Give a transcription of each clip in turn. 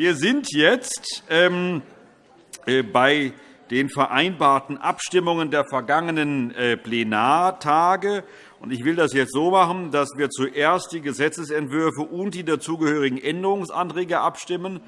Wir sind jetzt ähm, äh, bei den vereinbarten Abstimmungen der vergangenen äh, Plenartage. Ich will das jetzt so machen, dass wir zuerst die Gesetzentwürfe und die dazugehörigen Änderungsanträge abstimmen.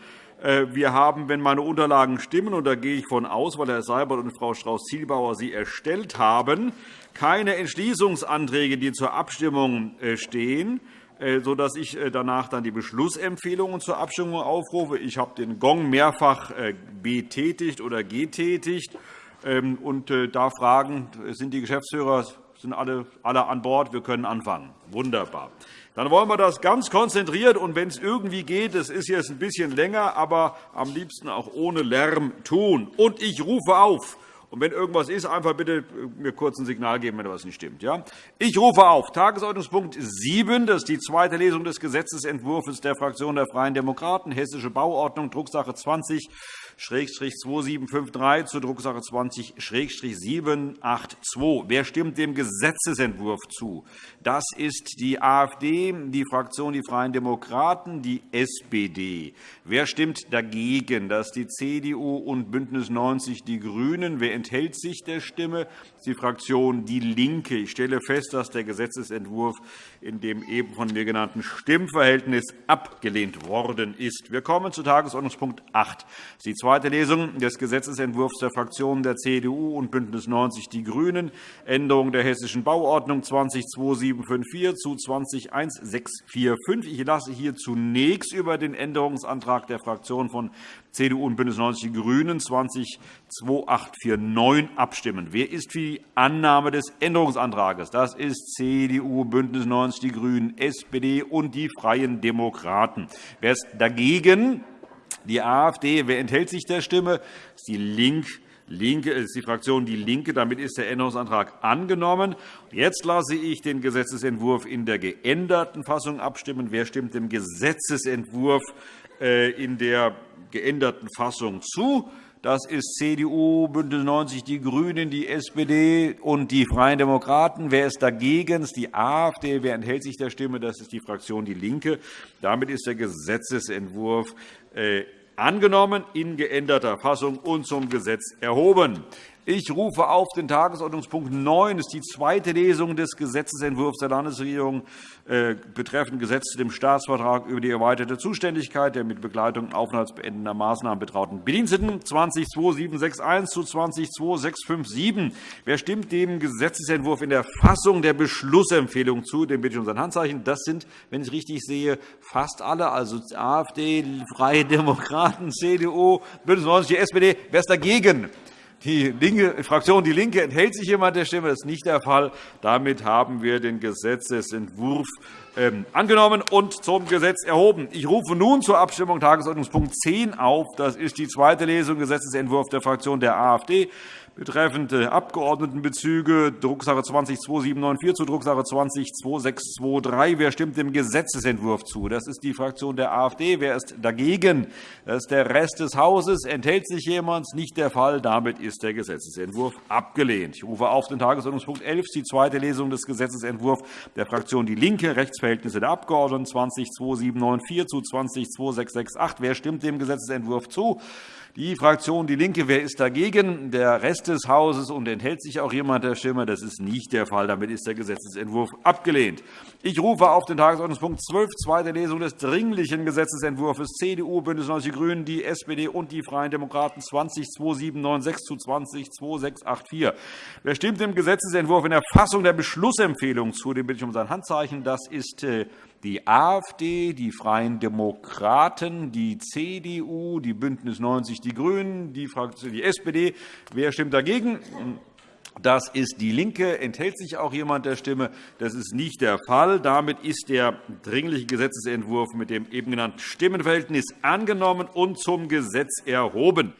Äh, wir haben, wenn meine Unterlagen stimmen, und da gehe ich von aus, weil Herr Seibert und Frau Strauß-Zielbauer sie erstellt haben, keine Entschließungsanträge, die zur Abstimmung stehen. Äh, sodass ich äh, danach dann die Beschlussempfehlungen zur Abstimmung aufrufe. Ich habe den Gong mehrfach äh, betätigt oder getätigt ähm, und darf fragen, sind die Geschäftsführer sind alle, alle an Bord? Wir können anfangen. Wunderbar. Dann wollen wir das ganz konzentriert und wenn es irgendwie geht, es ist jetzt ein bisschen länger, aber am liebsten auch ohne Lärm tun. Und ich rufe auf und wenn irgendwas ist, einfach bitte mir kurz ein Signal geben, wenn etwas nicht stimmt. Ja? Ich rufe auf Tagesordnungspunkt 7. Das ist die zweite Lesung des Gesetzentwurfs der Fraktion der Freien Demokraten, Hessische Bauordnung, Drucksache 20 2753 zur Drucksache 20-782. Wer stimmt dem Gesetzentwurf zu? Das ist die AfD, die Fraktion Die Freien Demokraten, die SPD. Wer stimmt dagegen? Das ist die CDU und BÜNDNIS 90 die GRÜNEN. Wer enthält sich der Stimme? Das ist die Fraktion DIE LINKE. Ich stelle fest, dass der Gesetzentwurf in dem eben von mir genannten Stimmverhältnis abgelehnt worden ist. Wir kommen zu Tagesordnungspunkt 8. Die zweite Lesung des Gesetzentwurfs der Fraktionen der CDU und BÜNDNIS 90 die GRÜNEN, Änderung der Hessischen Bauordnung 202754 zu 201645. Ich lasse hier zunächst über den Änderungsantrag der Fraktionen von CDU und BÜNDNIS 90 die GRÜNEN 202849 abstimmen. Wer ist für die Annahme des Änderungsantrags? Das ist CDU, BÜNDNIS 90 die GRÜNEN, SPD und die Freien Demokraten. Wer ist dagegen? Die AfD. Wer enthält sich der Stimme? Das ist die Link Linke, ist die Fraktion DIE LINKE. Damit ist der Änderungsantrag angenommen. Jetzt lasse ich den Gesetzentwurf in der geänderten Fassung abstimmen. Wer stimmt dem Gesetzentwurf äh, in der geänderten Fassung zu? Das ist CDU, BÜNDNIS 90 die GRÜNEN, die SPD und die Freien Demokraten. Wer ist dagegen? Das ist die AfD. Wer enthält sich der Stimme? Das ist die Fraktion DIE LINKE. Damit ist der Gesetzentwurf äh, angenommen in geänderter Fassung und zum Gesetz erhoben. Ich rufe auf den Tagesordnungspunkt 9. Das ist die zweite Lesung des Gesetzentwurfs der Landesregierung äh, betreffend Gesetz zu dem Staatsvertrag über die erweiterte Zuständigkeit der mit Begleitung aufenthaltsbeendender Maßnahmen betrauten Bediensteten 202761 zu 202657. Wer stimmt dem Gesetzentwurf in der Fassung der Beschlussempfehlung zu? Den bitte ich um sein Handzeichen. Das sind, wenn ich richtig sehe, fast alle, also AfD, Freie Demokraten, CDU, BÜNDNIS 90 die SPD. Wer ist dagegen? Die Fraktion DIE LINKE enthält sich jemand der Stimme. Das ist nicht der Fall. Damit haben wir den Gesetzentwurf angenommen und zum Gesetz erhoben. Ich rufe nun zur Abstimmung Tagesordnungspunkt 10 auf. Das ist die zweite Lesung Gesetzentwurf der Fraktion der AfD betreffend Abgeordnetenbezüge, Drucksache 20-2794 zu Drucksache 20-2623. Wer stimmt dem Gesetzentwurf zu? Das ist die Fraktion der AfD. Wer ist dagegen? Das ist der Rest des Hauses. Enthält sich jemand? Nicht der Fall. Damit ist der Gesetzentwurf abgelehnt. Ich rufe auf den Tagesordnungspunkt 11, die zweite Lesung des Gesetzentwurfs der Fraktion DIE LINKE, Rechtsverhältnisse der Abgeordneten 20-2794 zu 20-2668. Wer stimmt dem Gesetzentwurf zu? Die Fraktion DIE LINKE. Wer ist dagegen? Der Rest des Hauses. Und enthält sich auch jemand der Stimme? Das ist nicht der Fall. Damit ist der Gesetzentwurf abgelehnt. Ich rufe auf den Tagesordnungspunkt 12, zweite Lesung des Dringlichen Gesetzentwurfs CDU, BÜNDNIS 90 die GRÜNEN, die SPD und die Freien Demokraten 202796 zu 202684. Wer stimmt dem Gesetzentwurf in der Fassung der Beschlussempfehlung zu? Den bitte ich um sein Handzeichen. Das ist äh, die AfD, die Freien Demokraten, die CDU, die BÜNDNIS 90 die GRÜNEN, die SPD. Wer stimmt dagegen? Das ist DIE LINKE. Enthält sich auch jemand der Stimme? Das ist nicht der Fall. Damit ist der Dringliche Gesetzentwurf mit dem eben genannten Stimmenverhältnis angenommen und zum Gesetz erhoben.